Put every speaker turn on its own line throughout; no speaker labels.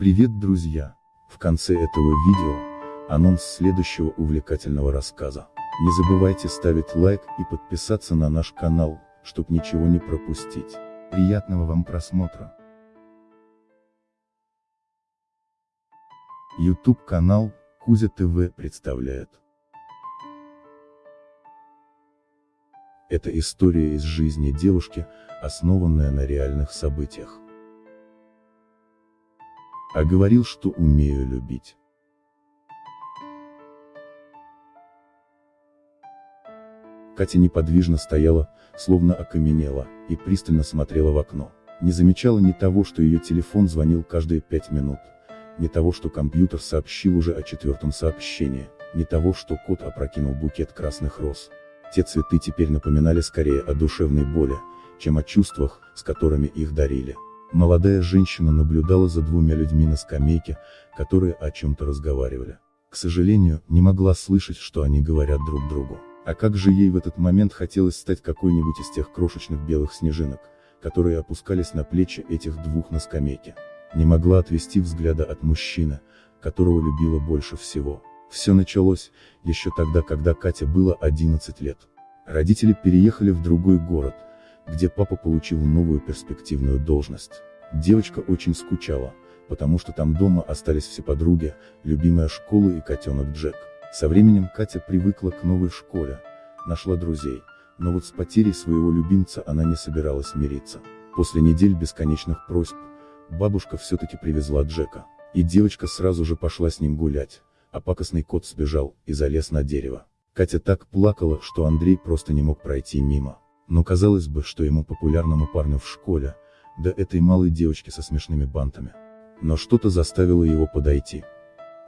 Привет, друзья! В конце этого видео, анонс следующего увлекательного рассказа. Не забывайте ставить лайк и подписаться на наш канал, чтобы ничего не пропустить. Приятного вам просмотра! YouTube канал Кузя ТВ представляет. Это история из жизни девушки, основанная на реальных событиях. А говорил, что умею любить. Катя неподвижно стояла, словно окаменела, и пристально смотрела в окно. Не замечала ни того, что ее телефон звонил каждые пять минут, ни того, что компьютер сообщил уже о четвертом сообщении, ни того, что кот опрокинул букет красных роз. Те цветы теперь напоминали скорее о душевной боли, чем о чувствах, с которыми их дарили. Молодая женщина наблюдала за двумя людьми на скамейке, которые о чем-то разговаривали. К сожалению, не могла слышать, что они говорят друг другу. А как же ей в этот момент хотелось стать какой-нибудь из тех крошечных белых снежинок, которые опускались на плечи этих двух на скамейке. Не могла отвести взгляда от мужчины, которого любила больше всего. Все началось, еще тогда, когда Катя было 11 лет. Родители переехали в другой город, где папа получил новую перспективную должность. Девочка очень скучала, потому что там дома остались все подруги, любимая школа и котенок Джек. Со временем Катя привыкла к новой школе, нашла друзей, но вот с потерей своего любимца она не собиралась мириться. После недель бесконечных просьб, бабушка все-таки привезла Джека, и девочка сразу же пошла с ним гулять, а пакостный кот сбежал и залез на дерево. Катя так плакала, что Андрей просто не мог пройти мимо. Но казалось бы, что ему популярному парню в школе, да этой малой девочке со смешными бантами. Но что-то заставило его подойти.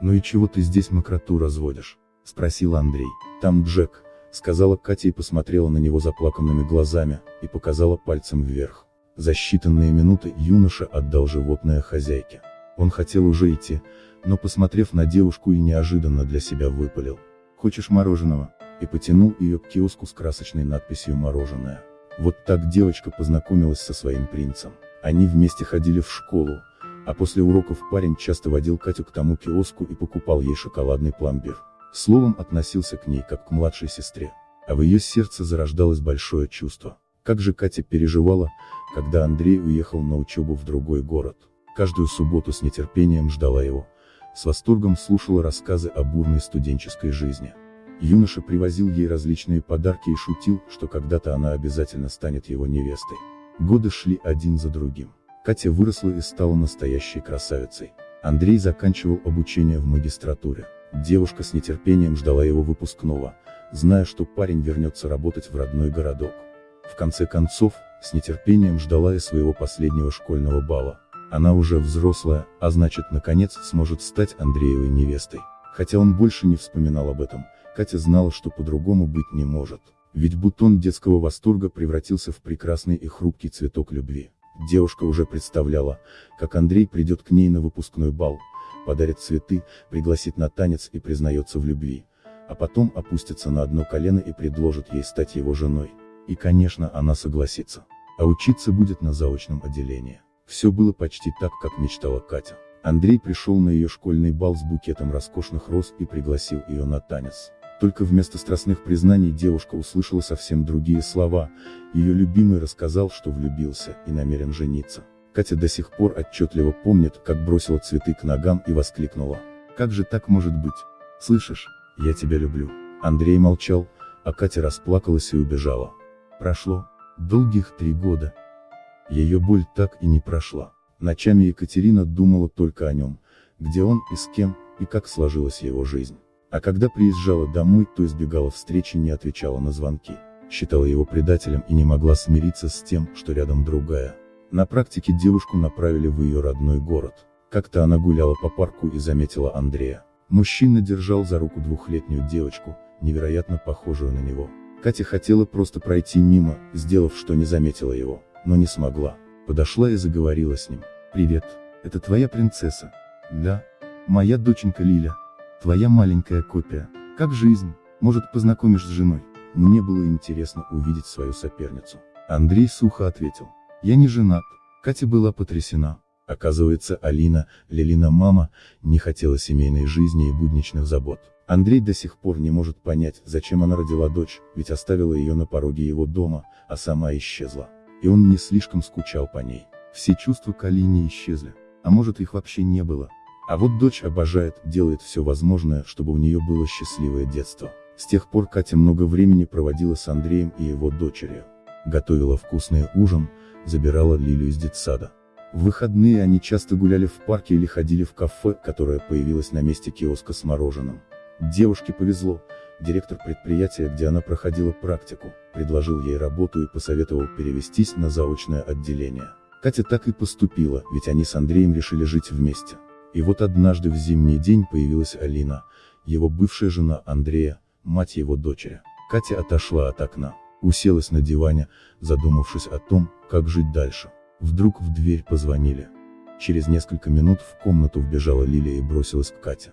«Ну и чего ты здесь мокроту разводишь?» — спросил Андрей. «Там Джек», — сказала Катя и посмотрела на него заплаканными глазами, и показала пальцем вверх. За считанные минуты юноша отдал животное хозяйке. Он хотел уже идти, но посмотрев на девушку и неожиданно для себя выпалил. «Хочешь мороженого?» И потянул ее к киоску с красочной надписью «Мороженое». Вот так девочка познакомилась со своим принцем. Они вместе ходили в школу, а после уроков парень часто водил Катю к тому киоску и покупал ей шоколадный пломбир. Словом относился к ней как к младшей сестре. А в ее сердце зарождалось большое чувство. Как же Катя переживала, когда Андрей уехал на учебу в другой город. Каждую субботу с нетерпением ждала его. С восторгом слушала рассказы о бурной студенческой жизни. Юноша привозил ей различные подарки и шутил, что когда-то она обязательно станет его невестой. Годы шли один за другим. Катя выросла и стала настоящей красавицей. Андрей заканчивал обучение в магистратуре. Девушка с нетерпением ждала его выпускного, зная, что парень вернется работать в родной городок. В конце концов, с нетерпением ждала и своего последнего школьного бала. Она уже взрослая, а значит наконец сможет стать Андреевой невестой. Хотя он больше не вспоминал об этом, Катя знала, что по-другому быть не может. Ведь бутон детского восторга превратился в прекрасный и хрупкий цветок любви. Девушка уже представляла, как Андрей придет к ней на выпускной бал, подарит цветы, пригласит на танец и признается в любви, а потом опустится на одно колено и предложит ей стать его женой. И конечно она согласится. А учиться будет на заочном отделении. Все было почти так, как мечтала Катя. Андрей пришел на ее школьный бал с букетом роскошных роз и пригласил ее на танец. Только вместо страстных признаний девушка услышала совсем другие слова, ее любимый рассказал, что влюбился и намерен жениться. Катя до сих пор отчетливо помнит, как бросила цветы к ногам и воскликнула. «Как же так может быть? Слышишь, я тебя люблю». Андрей молчал, а Катя расплакалась и убежала. Прошло долгих три года. Ее боль так и не прошла. Ночами Екатерина думала только о нем, где он и с кем, и как сложилась его жизнь. А когда приезжала домой, то избегала встречи, не отвечала на звонки. Считала его предателем и не могла смириться с тем, что рядом другая. На практике девушку направили в ее родной город. Как-то она гуляла по парку и заметила Андрея. Мужчина держал за руку двухлетнюю девочку, невероятно похожую на него. Катя хотела просто пройти мимо, сделав, что не заметила его, но не смогла. Подошла и заговорила с ним. «Привет, это твоя принцесса?» «Да, моя доченька Лиля». Твоя маленькая копия. Как жизнь? Может познакомишь с женой? Мне было интересно увидеть свою соперницу. Андрей сухо ответил. Я не женат. Катя была потрясена. Оказывается, Алина, Лилина мама, не хотела семейной жизни и будничных забот. Андрей до сих пор не может понять, зачем она родила дочь, ведь оставила ее на пороге его дома, а сама исчезла. И он не слишком скучал по ней. Все чувства к Алине исчезли. А может их вообще не было. А вот дочь обожает, делает все возможное, чтобы у нее было счастливое детство. С тех пор Катя много времени проводила с Андреем и его дочерью. Готовила вкусный ужин, забирала Лилю из детсада. В выходные они часто гуляли в парке или ходили в кафе, которое появилось на месте киоска с мороженым. Девушке повезло, директор предприятия, где она проходила практику, предложил ей работу и посоветовал перевестись на заочное отделение. Катя так и поступила, ведь они с Андреем решили жить вместе. И вот однажды в зимний день появилась Алина, его бывшая жена Андрея, мать его дочери. Катя отошла от окна, уселась на диване, задумавшись о том, как жить дальше. Вдруг в дверь позвонили. Через несколько минут в комнату вбежала Лилия и бросилась к Кате.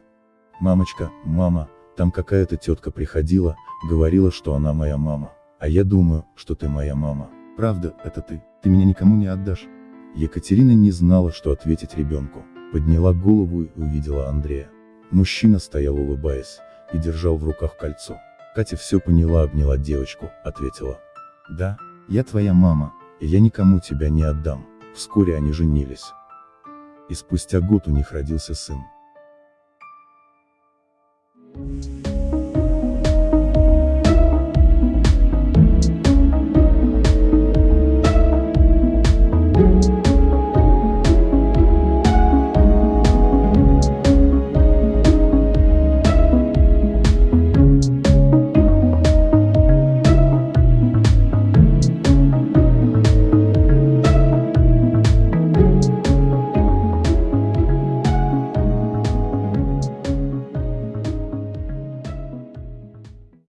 «Мамочка, мама, там какая-то тетка приходила, говорила, что она моя мама. А я думаю, что ты моя мама. Правда, это ты, ты меня никому не отдашь». Екатерина не знала, что ответить ребенку. Подняла голову и увидела Андрея. Мужчина стоял улыбаясь, и держал в руках кольцо. Катя все поняла, обняла девочку, ответила. «Да, я твоя мама, и я никому тебя не отдам». Вскоре они женились. И спустя год у них родился сын. Thank you.